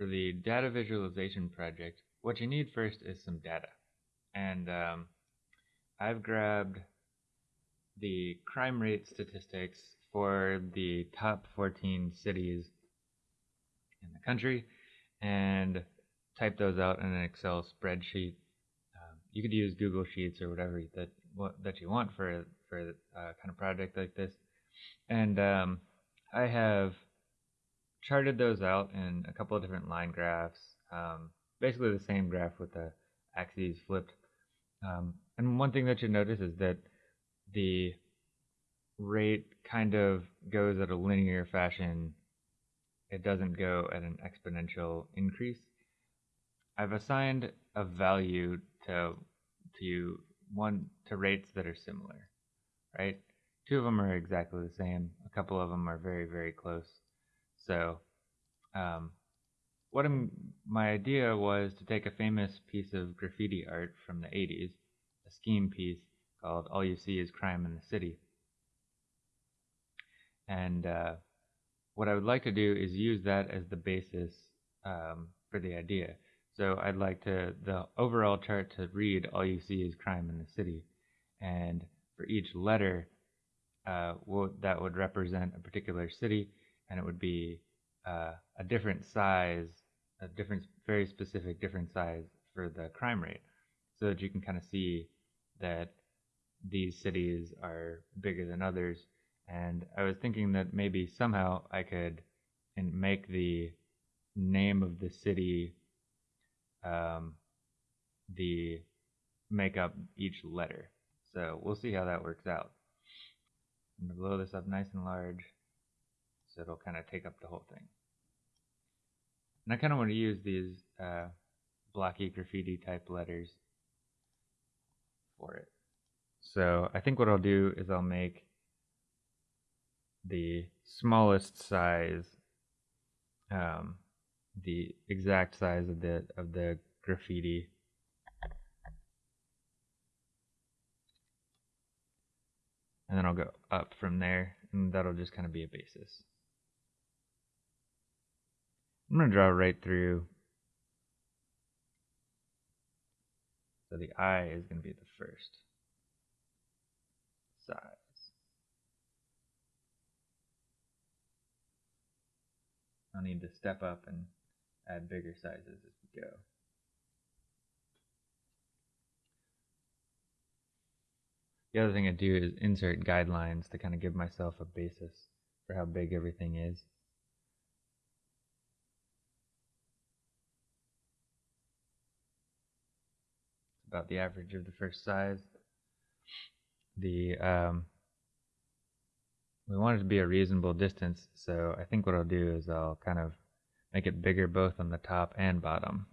for the data visualization project, what you need first is some data. And um, I've grabbed the crime rate statistics for the top 14 cities in the country and type those out in an Excel spreadsheet. Um, you could use Google Sheets or whatever that what, that you want for for a kind of project like this. And um, I have charted those out in a couple of different line graphs, um, basically the same graph with the axes flipped. Um, and one thing that you notice is that the rate kind of goes at a linear fashion. It doesn't go at an exponential increase. I've assigned a value to to one to rates that are similar, right? Two of them are exactly the same. A couple of them are very very close. So, um, what I'm, my idea was to take a famous piece of graffiti art from the 80s, a Skeme piece called "All You See Is Crime in the City," and uh, what I would like to do is use that as the basis um, for the idea. So I'd like to the overall chart to read all you see is crime in the city, and for each letter, uh, that would represent a particular city, and it would be uh, a different size, a different, very specific different size for the crime rate, so that you can kind of see that these cities are bigger than others. And I was thinking that maybe somehow I could and make the name of the city um, the make up each letter. So we'll see how that works out. I'm to blow this up nice and large so it'll kind of take up the whole thing. And I kind of want to use these uh, blocky graffiti type letters for it. So I think what I'll do is I'll make the smallest size um, the exact size of the of the graffiti. And then I'll go up from there, and that'll just kind of be a basis. I'm going to draw right through. So the eye is going to be the first size. I'll need to step up and add bigger sizes as we go. The other thing I do is insert guidelines to kind of give myself a basis for how big everything is. About the average of the first size. The um, we want it to be a reasonable distance, so I think what I'll do is I'll kind of make it bigger both on the top and bottom.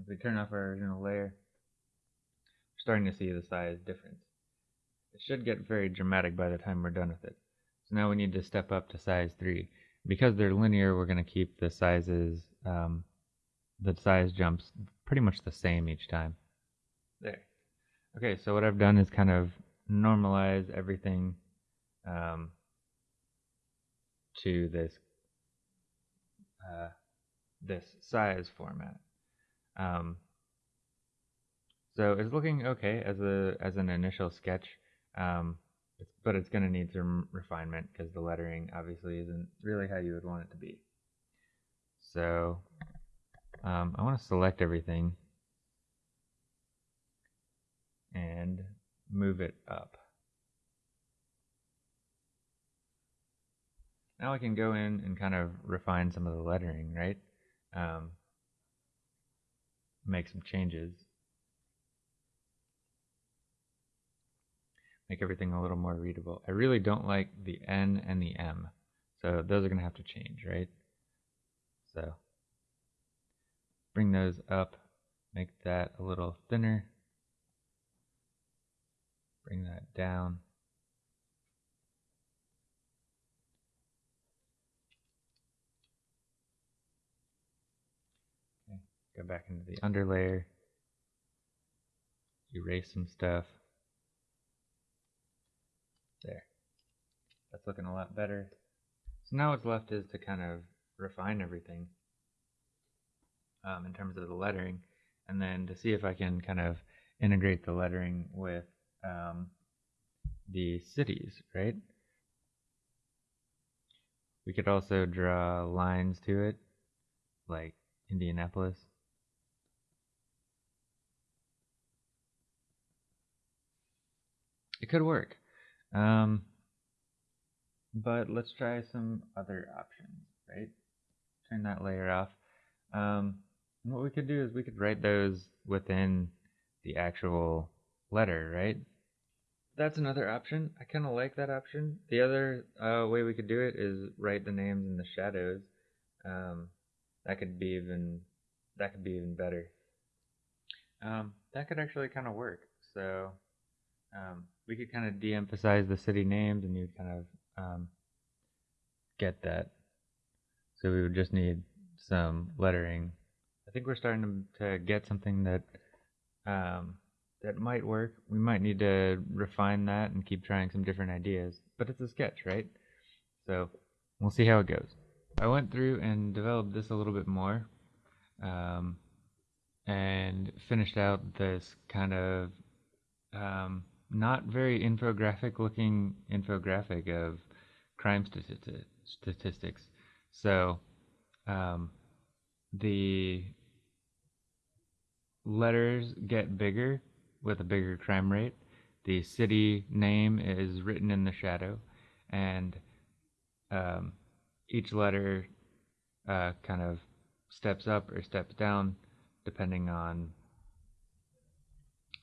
If we turn off our original layer, we're starting to see the size difference. It should get very dramatic by the time we're done with it. So now we need to step up to size 3. Because they're linear, we're going to keep the sizes, um, the size jumps pretty much the same each time. There. Okay, so what I've done is kind of normalize everything um, to this uh, this size format. Um, so it's looking okay as a as an initial sketch, um, but it's going to need some refinement because the lettering obviously isn't really how you would want it to be. So um, I want to select everything and move it up. Now I can go in and kind of refine some of the lettering, right? Um, make some changes. Make everything a little more readable. I really don't like the N and the M. So those are going to have to change, right? So bring those up, make that a little thinner. Bring that down. Go back into the underlayer. Erase some stuff. There. That's looking a lot better. So now what's left is to kind of refine everything. um, in terms of the lettering, and then to see if I can kind of integrate the lettering with um, the cities, right? We could also draw lines to it, like Indianapolis. It could work. Um, but let's try some other options, right? Turn that layer off. Um, what we could do is we could write those within the actual letter, right? That's another option. I kind of like that option. The other uh, way we could do it is write the names in the shadows. Um, that could be even that could be even better. Um, that could actually kind of work. So um, we could kind of de-emphasize the city names, and you'd kind of um, get that. So we would just need some lettering. I think we're starting to, to get something that um, that might work. We might need to refine that and keep trying some different ideas. But it's a sketch, right? So we'll see how it goes. I went through and developed this a little bit more um, and finished out this kind of um, not very infographic looking infographic of crime stati- statistics. So um, the letters get bigger with a bigger crime rate. The city name is written in the shadow, and um, each letter uh, kind of steps up or steps down depending on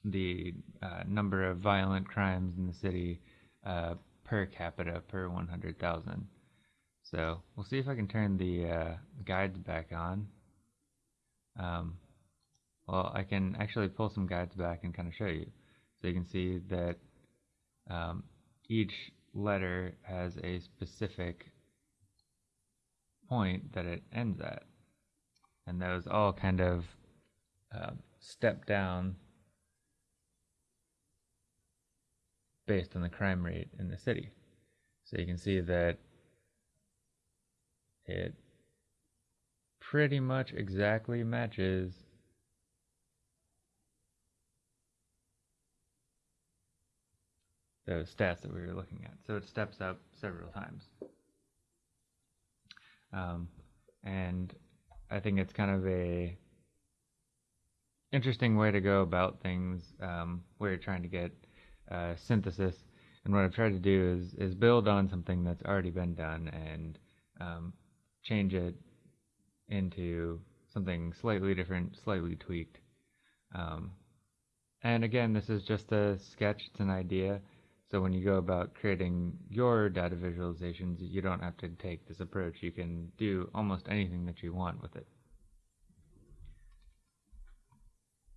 the uh, number of violent crimes in the city uh, per capita per 100,000. So we'll see if I can turn the uh, guides back on. Um, well, I can actually pull some guides back and kind of show you. So you can see that um, each letter has a specific point that it ends at. And those all kind of uh, step down based on the crime rate in the city. So you can see that it pretty much exactly matches those stats that we were looking at. So it steps up several times. Um, and I think it's kind of a interesting way to go about things um, where you're trying to get uh, synthesis. And what I've tried to do is is build on something that's already been done and um, change it into something slightly different, slightly tweaked. Um, and again, this is just a sketch, it's an idea. So when you go about creating your data visualizations, you don't have to take this approach. You can do almost anything that you want with it.